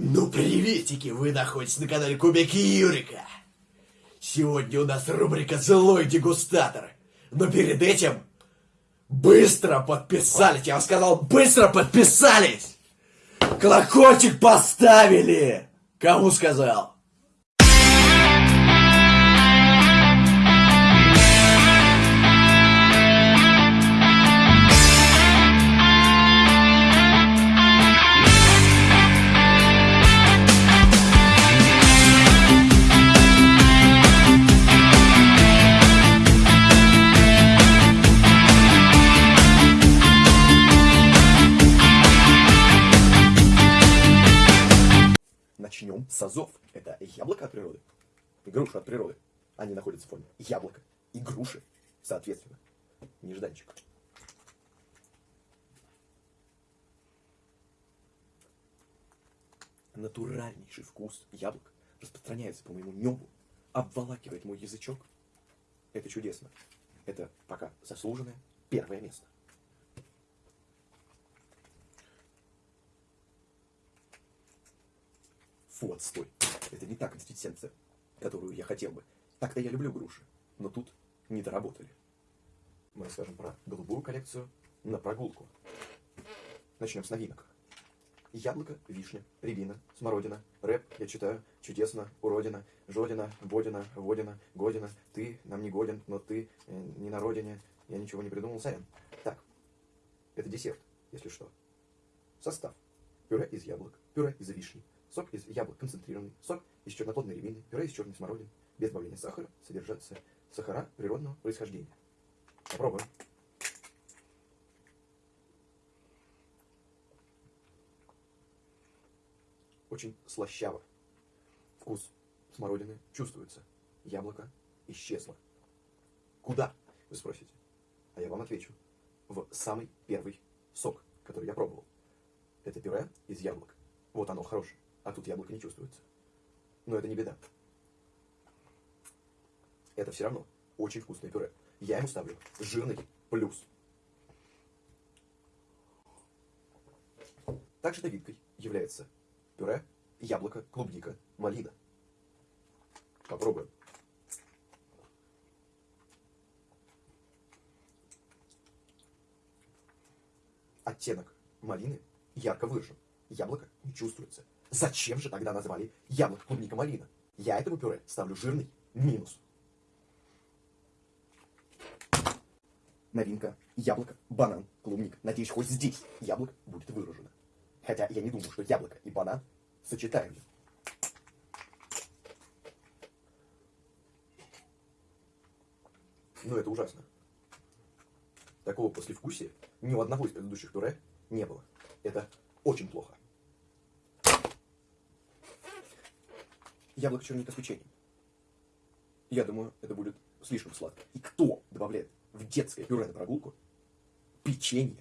Ну, приветики! Вы находитесь на канале Кубики Юрика. Сегодня у нас рубрика «Злой дегустатор». Но перед этим быстро подписались. Я вам сказал, быстро подписались! Колокольчик поставили! Кому сказал? Груша от природы. Они находятся в форме яблока и груши, соответственно. Нежданчик. Натуральнейший вкус яблок распространяется по моему небу, обволакивает мой язычок. Это чудесно. Это пока заслуженное первое место. Фу, отстой. Это не та консистенция, которую я хотел бы. Так-то я люблю груши, но тут не доработали. Мы расскажем про голубую коллекцию на прогулку. Начнем с новинок. Яблоко, вишня, рябина, смородина, рэп, я читаю, чудесно, уродина, жодина, бодина, водина, година, ты нам не годен, но ты э, не на родине, я ничего не придумал, сорян. Так, это десерт, если что. Состав. Пюре из яблок, пюре из вишни, сок из яблок концентрированный, сок из черноплодной рябины, пюре из черной смородины, без добавления сахара, содержатся сахара природного происхождения. Попробуем. Очень слащаво. Вкус смородины чувствуется. Яблоко исчезло. Куда, вы спросите? А я вам отвечу. В самый первый сок, который я пробовал. Это пюре из яблок. Вот оно хорошее. А тут яблоко не чувствуется. Но это не беда. Это все равно очень вкусное пюре. Я ему ставлю жирный плюс. Также новинкой является пюре, яблоко, клубника, малина. Попробуем. Оттенок малины ярко выражен. Яблоко не чувствуется. Зачем же тогда назвали яблоко, клубника, малина? Я этому пюре ставлю жирный минус. Новинка. Яблоко, банан, клубник. Надеюсь, хоть здесь яблоко будет выражено. Хотя я не думаю, что яблоко и банан сочетаемы. Но это ужасно. Такого послевкусия ни у одного из предыдущих пюре не было. Это очень плохо. Яблоко черника с печеньем. Я думаю, это будет слишком сладко. И кто добавляет в детское пюре на прогулку печенье?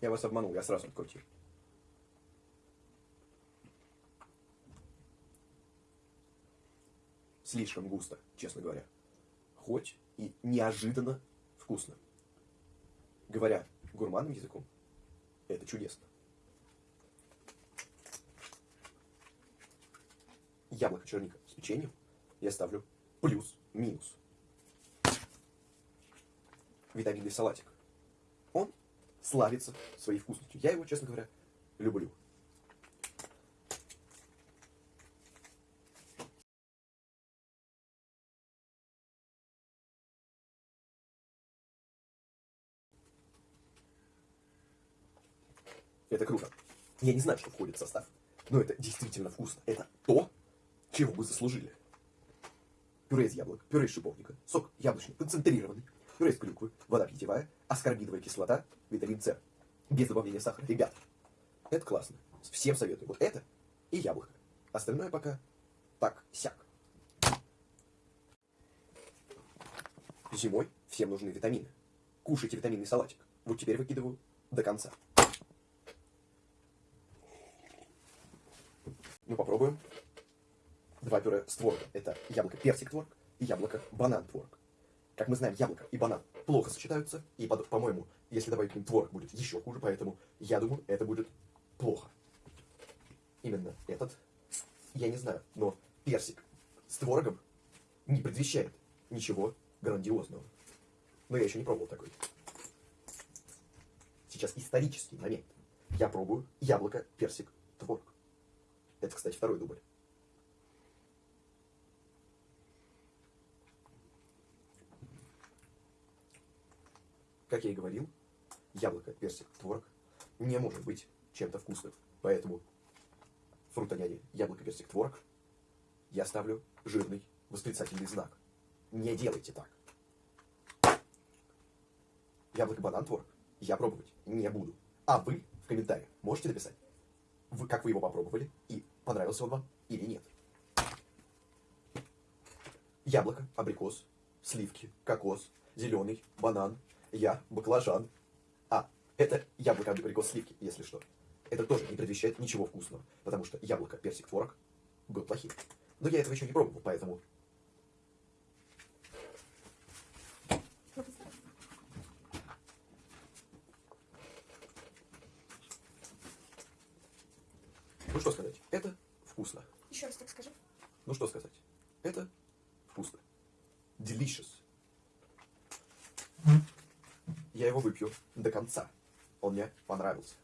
Я вас обманул, я сразу открутил. Слишком густо, честно говоря. Хоть и неожиданно вкусно. Говоря гурманным языком, это чудесно. Яблоко черника с печеньем я ставлю плюс-минус. Витаминный салатик. Он славится своей вкусностью. Я его, честно говоря, люблю. Это круто. Я не знаю, что входит в состав, но это действительно вкусно. Это то, чего вы заслужили. Пюре из яблок, пюре из шиповника, сок яблочный, концентрированный, пюре из клюквы, вода питьевая, аскорбиновая кислота, витамин С. Без добавления сахара. Ребят, это классно. Всем советую. Вот это и яблоко. Остальное пока так, сяк. Зимой всем нужны витамины. Кушайте витаминный салатик. Вот теперь выкидываю до конца. Ну, попробуем. Два пюре с творогом. Это яблоко-персик творог и яблоко-банан творог. Как мы знаем, яблоко и банан плохо сочетаются, и, по- по-моему, если добавить к ним творог, будет еще хуже, поэтому я думаю, это будет плохо. Именно этот, я не знаю, но персик с творогом не предвещает ничего грандиозного. Но я еще не пробовал такой. Сейчас исторический момент. Я пробую яблоко, персик, творог. Это, кстати, второй дубль. Как я и говорил, яблоко, персик, творог не может быть чем-то вкусным. Поэтому фрутоняне, яблоко, персик, творог я ставлю жирный восклицательный знак. Не делайте так. Яблоко, банан, творог я пробовать не буду. А вы в комментариях можете написать, вы, как вы его попробовали и понравился он вам или нет. Яблоко, абрикос, сливки, кокос, зеленый, банан, я, баклажан. А, это яблоко, абрикос, сливки, если что. Это тоже не предвещает ничего вкусного, потому что яблоко, персик, творог был плохим. Но я этого еще не пробовал, поэтому Ну что сказать, это вкусно. Еще раз так скажи. Ну что сказать, это вкусно. Delicious. Я его выпью до конца. Он мне понравился.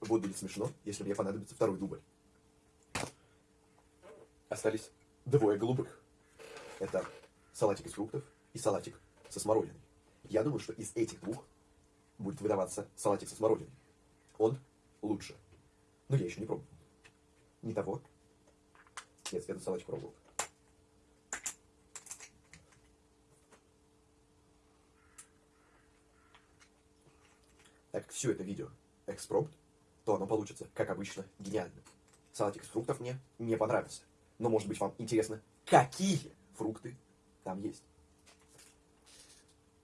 Будет смешно, если мне понадобится второй дубль. Остались двое голубых. Это салатик из фруктов и салатик со смородиной. Я думаю, что из этих двух будет выдаваться салатик со смородиной. Он лучше. Но я еще не пробовал. Не того. Нет, этот салатик пробовал. Так как все это видео экспромт, то оно получится, как обычно, гениально. Салатик из фруктов мне не понравился. Но, может быть, вам интересно, какие фрукты там есть.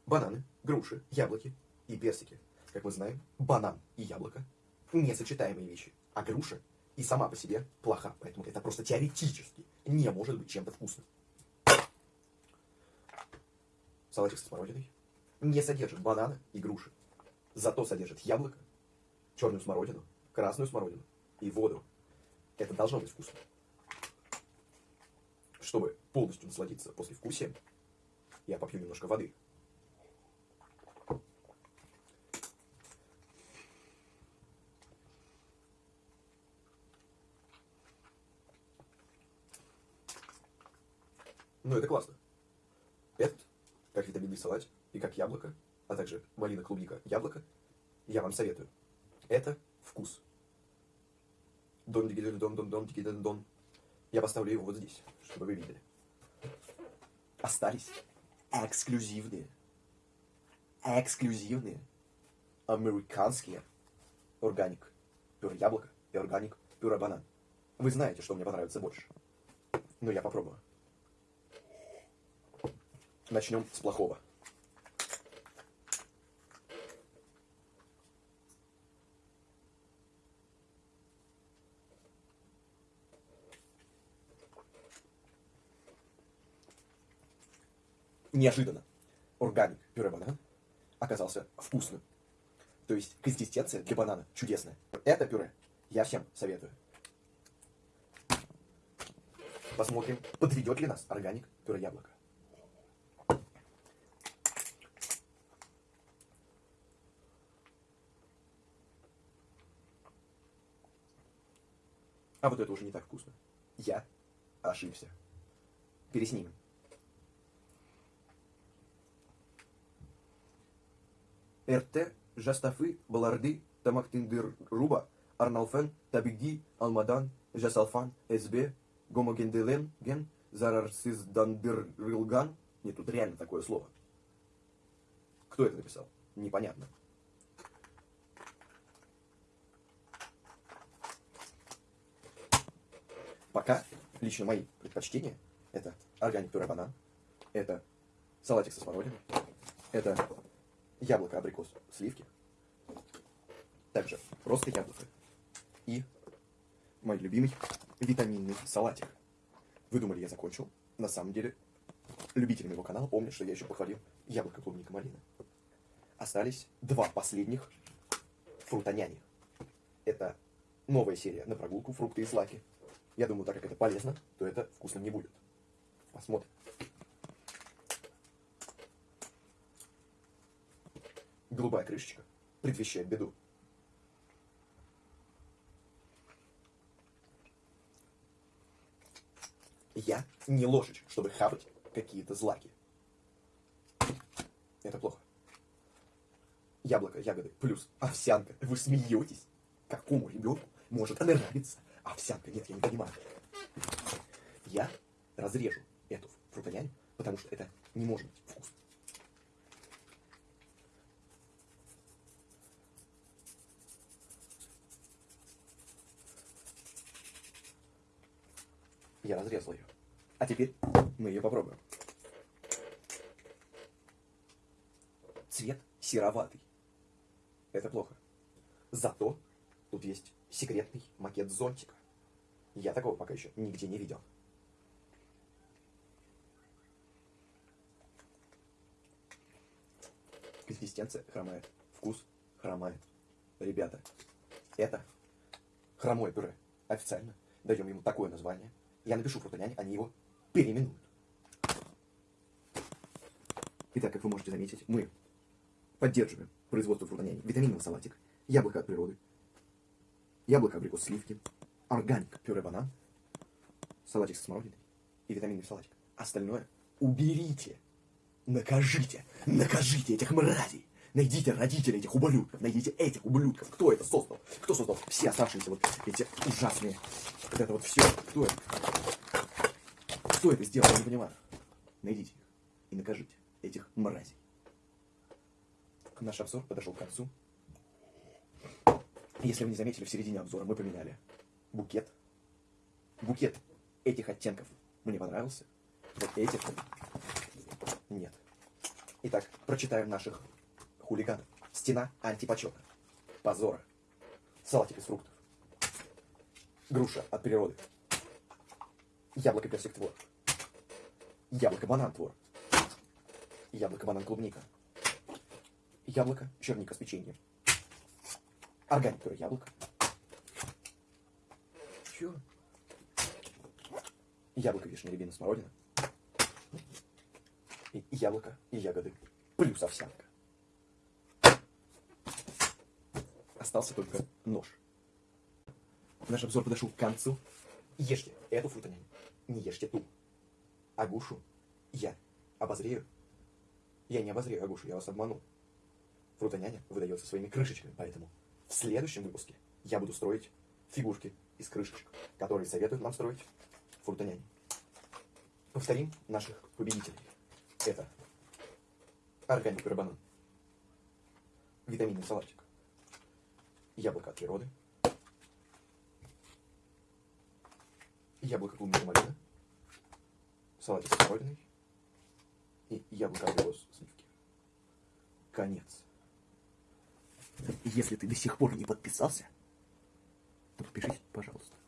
Бананы, груши, яблоки и персики. Как мы знаем, банан и яблоко – несочетаемые вещи. А груша и сама по себе плоха. Поэтому это просто теоретически не может быть чем-то вкусным. Салатик со смородиной не содержит банана и груши. Зато содержит яблоко, черную смородину, красную смородину и воду. Это должно быть вкусно. Чтобы полностью насладиться после вкусия, я попью немножко воды. Ну, это классно. Этот, как витаминный салат и как яблоко, а также малина, клубника, яблоко, я вам советую. Это вкус. Дон диги дон дон дон диги дон дон. Я поставлю его вот здесь, чтобы вы видели. Остались эксклюзивные, эксклюзивные американские органик пюре яблоко и органик пюре банан. Вы знаете, что мне понравится больше. Но я попробую. Начнем с плохого. Неожиданно органик пюре банан оказался вкусным. То есть консистенция для банана чудесная. Это пюре я всем советую. Посмотрим, подведет ли нас органик пюре яблоко. А вот это уже не так вкусно. Я ошибся. Переснимем. РТ, Жастафы, Баларды, Тамактиндыр, Руба, Арналфен, Табиги, Алмадан, Жасалфан, СБ, Гомогенделен, Ген, Зарарсиздандырылган. Нет, тут реально такое слово. Кто это написал? Непонятно. Пока лично мои предпочтения это органик пюре банан, это салатик со смородиной, это яблоко, абрикос, сливки. Также просто яблоко. И мой любимый витаминный салатик. Вы думали, я закончил? На самом деле, любители моего канала помнят, что я еще похвалил яблоко, клубника, малина. Остались два последних фрутоняни. Это новая серия на прогулку «Фрукты и злаки». Я думаю, так как это полезно, то это вкусно не будет. Посмотрим. Голубая крышечка предвещает беду. Я не ложечка, чтобы хавать какие-то злаки. Это плохо. Яблоко, ягоды, плюс овсянка. Вы смеетесь? Какому ребенку может нравиться овсянка? Нет, я не понимаю. Я разрежу эту фрутонянь, потому что это не может быть вкусно. Я разрезал ее. А теперь мы ее попробуем. Цвет сероватый. Это плохо. Зато тут есть секретный макет зонтика. Я такого пока еще нигде не видел. Консистенция хромает. Вкус хромает. Ребята, это хромое пюре. Официально даем ему такое название. Я напишу фрутоняне, они его переименуют. Итак, как вы можете заметить, мы поддерживаем производство фрутоняни. Витаминный салатик, яблоко от природы, яблоко, абрикос, сливки, органик, пюре банан, салатик со смородиной и витаминный салатик. Остальное уберите, накажите, накажите этих мразей. Найдите родителей этих ублюдков, найдите этих ублюдков. Кто это создал? Кто создал все оставшиеся вот эти ужасные, вот это вот все? Кто это? Кто это сделал? Я не понимаю. Найдите их и накажите этих мразей. Наш обзор подошел к концу. Если вы не заметили, в середине обзора мы поменяли букет. Букет этих оттенков мне понравился. Вот этих нет. Итак, прочитаем наших хулиганов. Стена антипочета. Позора. Салатик из фруктов. Груша от природы. Яблоко персик твор. Яблоко банан твор. Яблоко банан клубника. Яблоко черника с печеньем. Органик пюре яблоко. Чё? Яблоко вишня рябина смородина. И яблоко и ягоды. Плюс овсянка. Остался только нож. Наш обзор подошел к концу. Ешьте эту фрутонянь, не ешьте ту. Агушу я обозрею. Я не обозрею Агушу, я вас обманул. Фрутоняня выдается своими крышечками, поэтому в следующем выпуске я буду строить фигурки из крышечек, которые советуют нам строить фрутоняни. Повторим наших победителей. Это органик банан, витаминный салатик, яблоко от природы, яблоко клубника малина, салатик с смородиной и яблоко абрикос сливки. Конец. Если ты до сих пор не подписался, то подпишись, пожалуйста.